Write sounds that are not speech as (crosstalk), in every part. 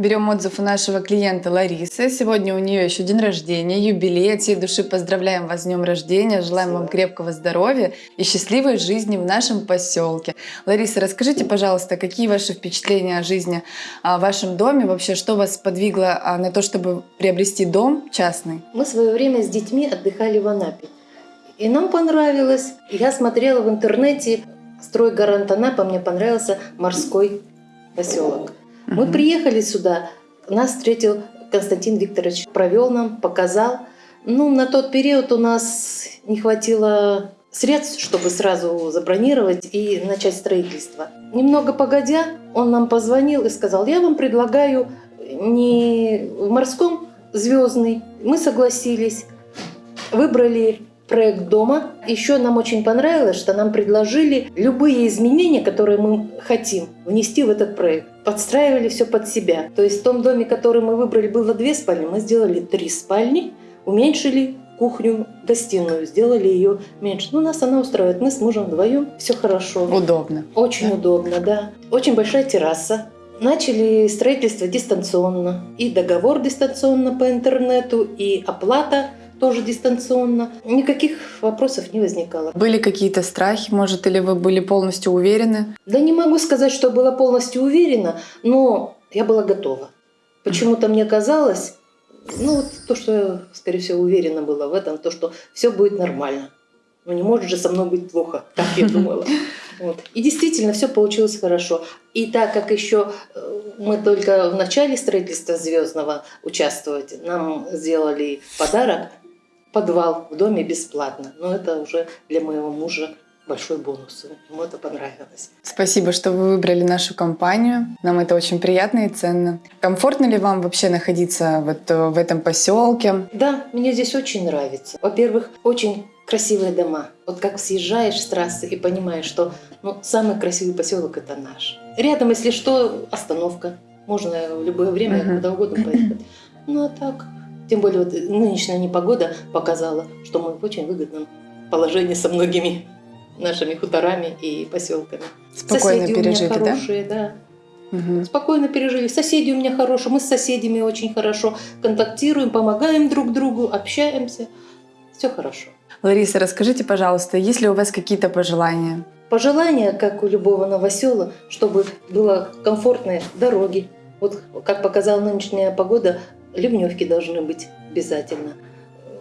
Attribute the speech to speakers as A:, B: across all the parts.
A: Берем отзыв у нашего клиента Ларисы. Сегодня у нее еще день рождения, юбилей. От всей души поздравляем вас с днем рождения. Желаем вам крепкого здоровья и счастливой жизни в нашем поселке. Лариса, расскажите, пожалуйста, какие ваши впечатления о жизни а, в вашем доме? Вообще, что вас подвигло а, на то, чтобы приобрести дом частный?
B: Мы в свое время с детьми отдыхали в Анапе. И нам понравилось. Я смотрела в интернете строй Гарант Анапа, мне понравился морской поселок. Мы приехали сюда, нас встретил Константин Викторович, провел нам, показал. Ну, на тот период у нас не хватило средств, чтобы сразу забронировать и начать строительство. Немного погодя, он нам позвонил и сказал, я вам предлагаю не в морском звездный. Мы согласились, выбрали проект дома. Еще нам очень понравилось, что нам предложили любые изменения, которые мы хотим внести в этот проект. Подстраивали все под себя. То есть в том доме, который мы выбрали, было две спальни, мы сделали три спальни, уменьшили кухню, гостиную, сделали ее меньше. Ну, нас она устраивает. Мы с мужем вдвоем, все хорошо.
A: Удобно.
B: Очень да? удобно, да. Очень большая терраса. Начали строительство дистанционно. И договор дистанционно по интернету, и оплата тоже дистанционно. Никаких вопросов не возникало.
A: Были какие-то страхи, может, или вы были полностью уверены?
B: Да не могу сказать, что была полностью уверена, но я была готова. Почему-то мне казалось, ну, вот то, что я, скорее всего, уверена была в этом, то, что все будет нормально. Ну, не может же со мной быть плохо, как я думала. (laughs) Вот. И действительно, все получилось хорошо. И так как еще э, мы только в начале строительства Звездного участвовать, нам сделали подарок подвал в доме бесплатно. Но это уже для моего мужа большой бонус. Ему это понравилось.
A: Спасибо, что вы выбрали нашу компанию. Нам это очень приятно и ценно. Комфортно ли вам вообще находиться вот в этом поселке?
B: Да, мне здесь очень нравится. Во-первых, очень красивые дома. Вот как съезжаешь с трассы и понимаешь, что ну, самый красивый поселок это наш. Рядом, если что, остановка. Можно в любое время, uh-huh. куда угодно поехать. (clears throat) Ну а так, тем более вот нынешняя непогода показала, что мы в очень выгодном положении со многими нашими хуторами и поселками.
A: Спокойно Соседи пережили,
B: у меня хорошие, да? да. Угу. Спокойно пережили. Соседи у меня хорошие, мы с соседями очень хорошо контактируем, помогаем друг другу, общаемся. Все хорошо.
A: Лариса, расскажите, пожалуйста, есть ли у вас какие-то пожелания?
B: Пожелания, как у любого новосела, чтобы было комфортные дороги. Вот как показала нынешняя погода, ливневки должны быть обязательно.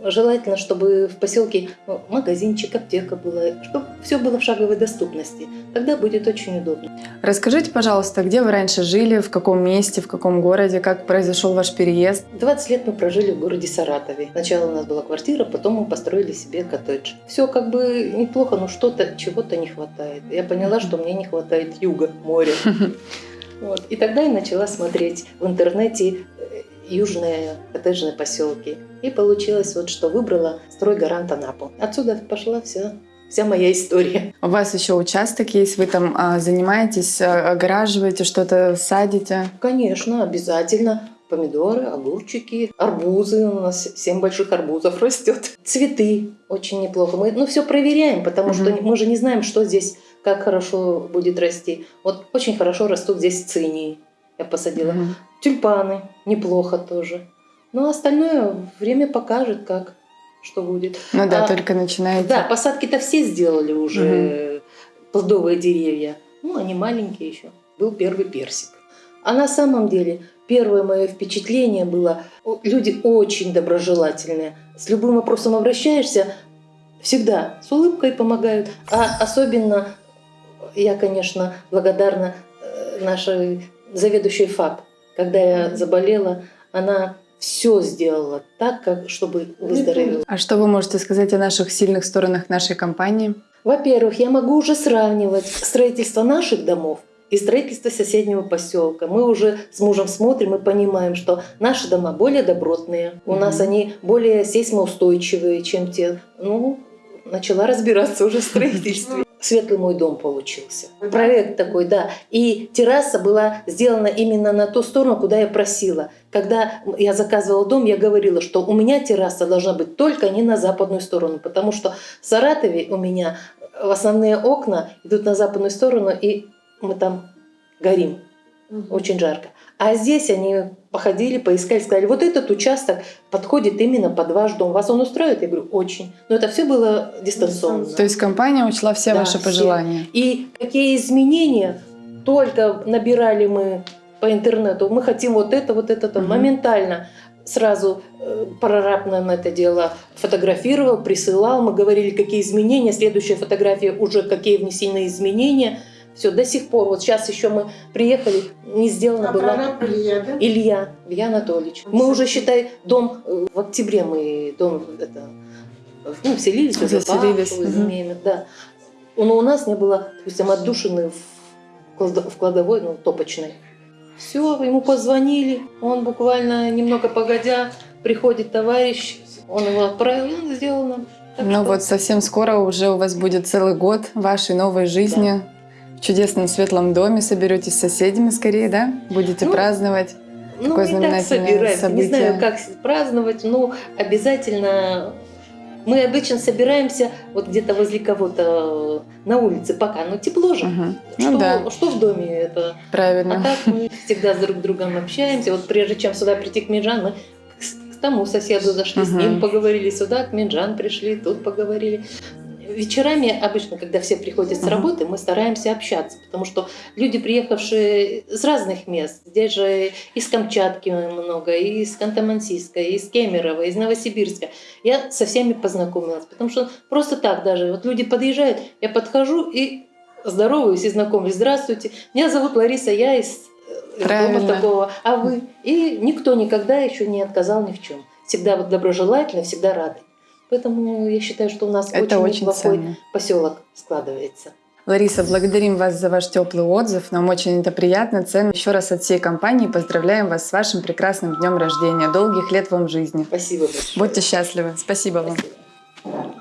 B: Желательно, чтобы в поселке ну, магазинчик, аптека была, чтобы все было в шаговой доступности. Тогда будет очень удобно.
A: Расскажите, пожалуйста, где вы раньше жили, в каком месте, в каком городе, как произошел ваш переезд?
B: 20 лет мы прожили в городе Саратове. Сначала у нас была квартира, потом мы построили себе коттедж. Все как бы неплохо, но что-то, чего-то не хватает. Я поняла, что мне не хватает юга, моря. (laughs) Вот. И тогда я начала смотреть в интернете южные коттеджные поселки. И получилось вот, что выбрала стройгарант Анапу. Отсюда пошла вся вся моя история.
A: У вас еще участок есть, вы там а, занимаетесь, а, огораживаете, что-то садите?
B: Конечно, обязательно. Помидоры, огурчики, арбузы. У нас семь больших арбузов (laughs) растет. Цветы очень неплохо. Мы ну, все проверяем, потому угу. что мы же не знаем, что здесь, как хорошо будет расти. Вот очень хорошо растут здесь цинии. Я посадила. Угу. Тюльпаны неплохо тоже. Но остальное время покажет, как, что будет.
A: Ну да, а, только начинаете.
B: Да, посадки-то все сделали уже, угу. плодовые деревья. Ну, они маленькие еще. Был первый персик. А на самом деле первое мое впечатление было, люди очень доброжелательные. С любым вопросом обращаешься, всегда с улыбкой помогают. А особенно я, конечно, благодарна э, нашей заведующей ФАП когда я заболела, она все сделала так, как, чтобы выздороветь.
A: А что вы можете сказать о наших сильных сторонах нашей компании?
B: Во-первых, я могу уже сравнивать строительство наших домов и строительство соседнего поселка. Мы уже с мужем смотрим и понимаем, что наши дома более добротные, у mm-hmm. нас они более сейсмоустойчивые, чем те. Ну, начала разбираться уже в (laughs) строительстве. Светлый мой дом получился. Проект такой, да. И терраса была сделана именно на ту сторону, куда я просила. Когда я заказывала дом, я говорила, что у меня терраса должна быть только не на западную сторону, потому что в Саратове у меня основные окна идут на западную сторону, и мы там горим. Очень жарко. А здесь они походили, поискали, сказали, вот этот участок подходит именно под ваш дом. Вас он устраивает? Я говорю, очень. Но это все было дистанционно.
A: То есть компания учла все
B: Да,
A: ваши
B: все.
A: пожелания.
B: И какие изменения только набирали мы по интернету. Мы хотим вот это, вот это, то
A: Мгм.
B: моментально. Сразу э, прораб нам это дело фотографировал, присылал. Мы говорили, какие изменения. Следующая фотография уже какие внесены изменения. Все, до сих пор. Вот сейчас еще мы приехали, не сделана
C: А
B: была.
C: прораб Илья, да?
B: Илья, Илья Анатольевич. Мы уже, считай, дом э, в октябре мы дом это, ну, вселились, уже
A: Заселились, мгм.
B: имеем, да. Но у нас не было, допустим, отдушины в, клад- в кладовой, ну, топочной. Все, ему позвонили, он буквально немного погодя, приходит товарищ, он его отправил, сделал нам. Так
A: Ну
B: что
A: вот совсем скоро уже у вас будет целый год вашей новой жизни. В чудесном светлом доме соберетесь с соседями скорее, да? Будете
B: Ну,
A: праздновать.
B: Ну,
A: Такое
B: мы и так собираемся. Не знаю,
A: событие.
B: как с- праздновать, но обязательно мы обычно собираемся вот где-то возле кого-то э, на улице пока. Ну, тепло же.
A: Мгм.
B: Что,
A: Ну да,
B: что в доме это? А
A: правильно.
B: так мы всегда с друг другом общаемся. Вот прежде чем сюда прийти к Минджан, мы к, с- тому соседу зашли, с
A: Мгм.
B: ним поговорили, сюда к Минджан пришли, тут поговорили. Вечерами обычно, когда все приходят с работы, мы стараемся общаться, потому что люди, приехавшие с разных мест, здесь же из Камчатки много, и из Канта-Мансийска, и из Кемерово, из Новосибирска, я со всеми познакомилась, потому что просто так даже, вот люди подъезжают, я подхожу и здороваюсь и знакомлюсь. Здравствуйте, меня зовут Лариса, я из э,
A: Правильно.
B: дома такого, а вы? И никто никогда еще не отказал ни в чем. Всегда вот доброжелательно, всегда рады. Поэтому я считаю, что у нас
A: Это
B: очень,
A: очень
B: неплохой
A: ценно.
B: поселок складывается.
A: Лариса, благодарим вас за ваш теплый отзыв. Нам очень это приятно, ценно. Еще раз от всей компании поздравляем вас с вашим прекрасным днем рождения. Долгих лет вам жизни.
B: Спасибо большое.
A: Будьте счастливы. Спасибо вам.
B: Спасибо.